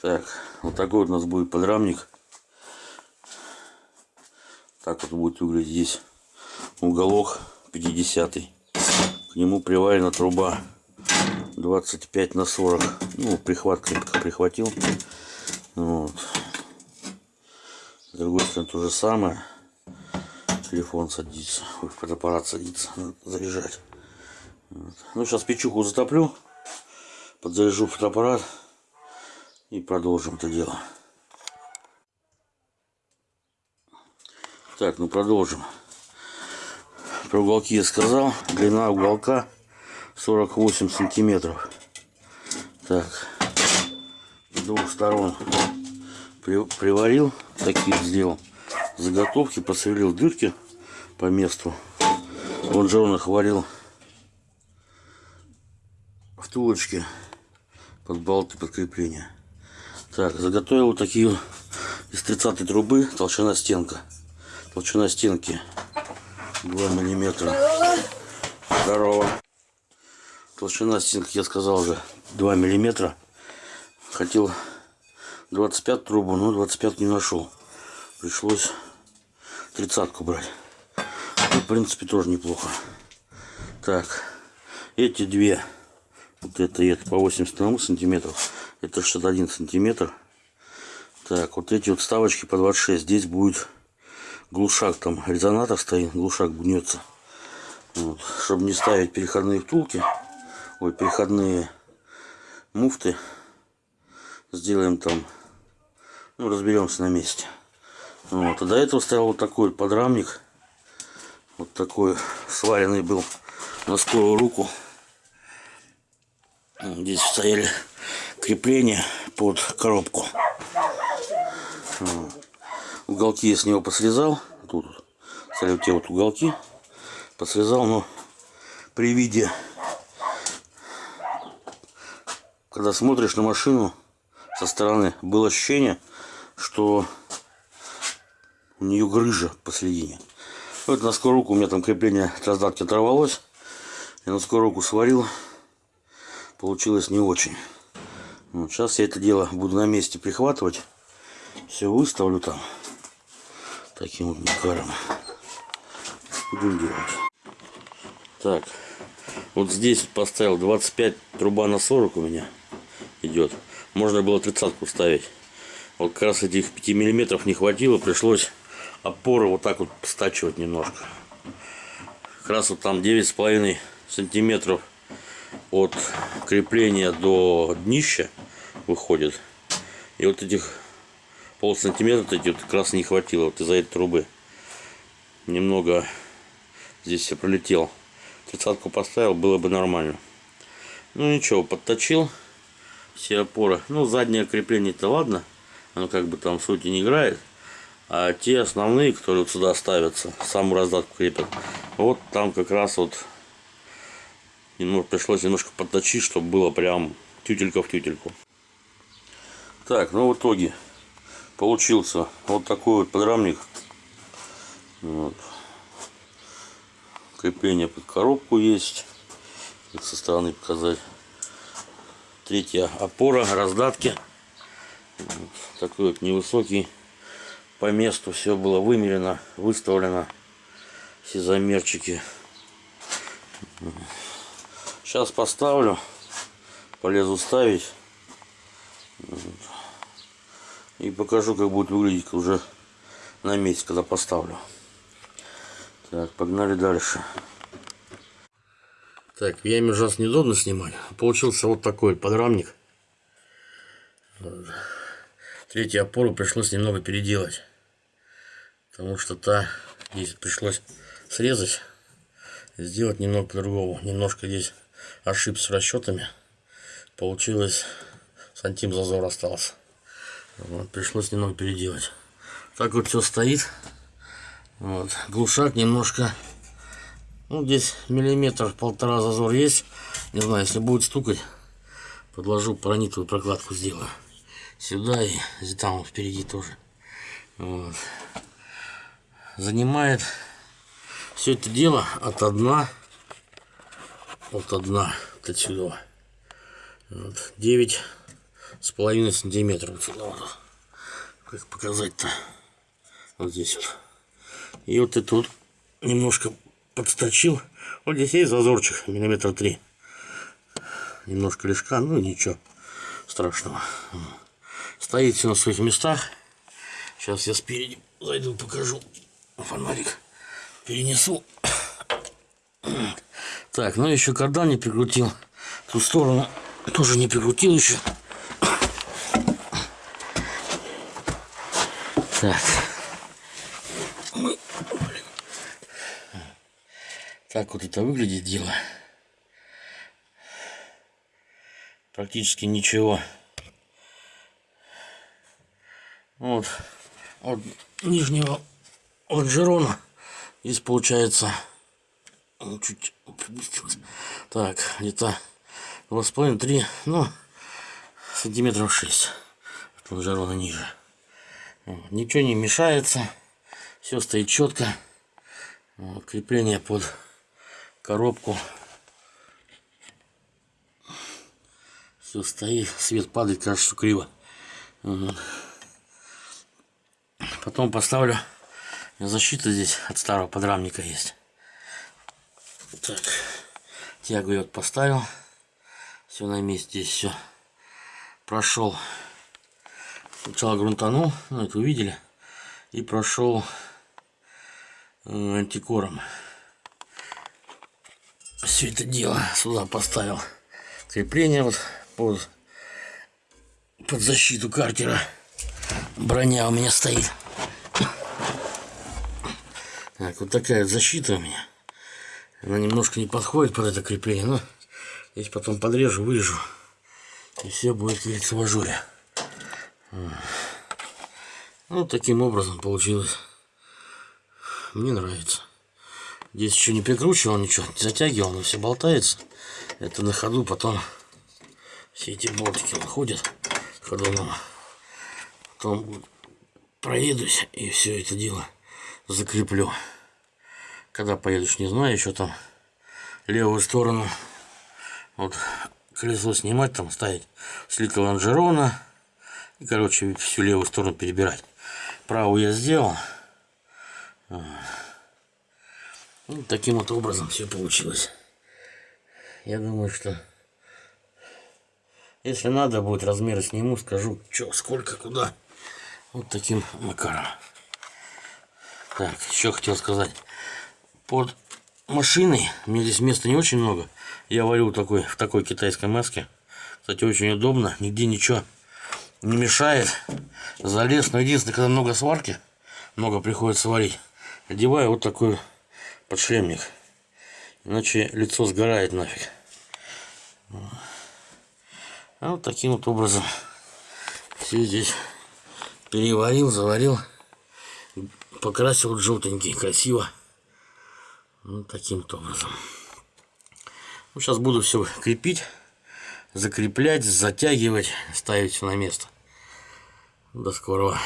Так, вот такой вот у нас будет подрамник. Так вот будет выглядеть здесь уголок 50 -й. К нему приварена труба 25 на 40. Ну, прихват крепко прихватил. Вот. С другой стороны то же самое. Телефон садится, ой, фотоаппарат садится, надо заряжать. Вот. Ну, сейчас печуху затоплю, подзаряжу фотоаппарат и продолжим это дело. Так, ну продолжим. Про уголки я сказал. Длина уголка 48 сантиметров. Так, с двух сторон при, приварил, такие сделал заготовки, посверлил дырки по месту. Он же он их варил втулочки под болты под крепление. Так, заготовил такие из 30 трубы толщина стенка. Толщина стенки 2 миллиметра. Здорово. Толщина стенки, я сказал уже, 2 миллиметра. Хотел 25 трубу, но 25 не нашел. Пришлось тридцатку брать. Ну, в принципе, тоже неплохо. Так, эти две, вот это и это по 81 сантиметров, это 61 сантиметр. Так, вот эти вот вставочки по 26, здесь будет глушак, там резонатор стоит, глушак гнется. Вот. Чтобы не ставить переходные втулки, ой, переходные муфты, сделаем там, ну, разберемся на месте. Вот. А до этого стоял вот такой подрамник. Вот такой сваренный был на скорую руку. Здесь стояли крепления под коробку. Уголки я с него посрезал. Тут те вот уголки. Посрезал, но при виде, когда смотришь на машину со стороны, было ощущение, что у нее грыжа посередине. Вот на скорую руку у меня там крепление от раздатки оторвалось. Я на скорую руку сварил. Получилось не очень. Вот, сейчас я это дело буду на месте прихватывать. Все выставлю там. Таким вот макаром. Будем делать. Так. Вот здесь поставил 25 труба на 40 у меня идет. Можно было тридцатку ставить. Вот как раз этих 5 миллиметров не хватило. Пришлось опоры вот так вот стачивать немножко. Как раз вот там 9,5 сантиметров от крепления до днища выходит. И вот этих пол сантиметра эти вот как раз не хватило вот из-за этой трубы. Немного здесь я пролетел. Тридцатку поставил, было бы нормально. Ну ничего, подточил все опоры. Ну заднее крепление-то ладно. Оно как бы там сути не играет. А те основные, которые вот сюда ставятся, саму раздатку крепят, вот там как раз вот немного, пришлось немножко подточить, чтобы было прям тютелька в тютельку. Так, ну в итоге получился вот такой вот подрамник. Вот. Крепление под коробку есть. Со стороны показать. Третья опора, раздатки. Вот. Такой вот невысокий по месту все было вымерено, выставлено. Все замерчики. Сейчас поставлю. Полезу ставить. И покажу, как будет выглядеть уже на месте, когда поставлю. Так, погнали дальше. Так, в яме ужасно неудобно снимать. Получился вот такой подрамник. Третью опору пришлось немного переделать. Потому что та здесь пришлось срезать. Сделать немного по-другому. Немножко здесь ошибся с расчетами. Получилось сантим зазор остался. Вот, пришлось немного переделать. Так вот все стоит. Вот. Глушак немножко. Ну, здесь миллиметр полтора зазор есть. Не знаю, если будет стукать, подложу паранитовую прокладку сделаю. Сюда и там впереди тоже. Вот занимает все это дело от одна от одна от отсюда вот, 9 с половиной вот. Как показать-то? Вот здесь вот. И вот это вот немножко подсточил. Вот здесь есть зазорчик, миллиметра три. Немножко лишка, ну ничего страшного. Стоит все на своих местах. Сейчас я спереди зайду, покажу. Фонарик перенесу. Так, ну еще кардан не прикрутил. Ту сторону тоже не прикрутил еще. Так. Так вот это выглядит дело. Практически ничего. Вот. От нижнего лонжерона здесь получается чуть так где-то два с половиной три ну сантиметров шесть от лонжерона ниже ничего не мешается все стоит четко крепление под коробку. Все стоит свет падает кажется что криво. Потом поставлю защита здесь от старого подрамника есть. Так тягу я вот поставил. Все на месте здесь все прошел Сначала грунтанул, ну это увидели, и прошел э, антикором. Все это дело сюда поставил. Крепление вот под, под защиту картера. Броня у меня стоит. Так, вот такая защита у меня. Она немножко не подходит под это крепление, но здесь потом подрежу, вырежу. И все будет, говорится, в ажуре. Ну, таким образом получилось. Мне нравится. Здесь еще не прикручивал ничего, не затягивал, но все болтается. Это на ходу потом все эти болтики находят ходуном. Потом проедусь и все это дело закреплю. Когда поедешь, не знаю, еще там левую сторону вот колесо снимать, там ставить слитка лонжерона и, короче, всю левую сторону перебирать. Правую я сделал. Ну, таким вот образом все получилось. Я думаю, что если надо будет размеры сниму, скажу, что, сколько, куда. Вот таким макаром. Так, еще хотел сказать. Под машиной, мне здесь места не очень много. Я варю такой, в такой китайской маске. Кстати, очень удобно, нигде ничего не мешает. Залез, но единственное, когда много сварки, много приходится варить, одеваю вот такой подшлемник. Иначе лицо сгорает нафиг. А вот таким вот образом все здесь переварил, заварил, покрасил желтенький, красиво. Вот таким вот образом. Ну, сейчас буду все крепить закреплять, затягивать, ставить все на место. До скорого.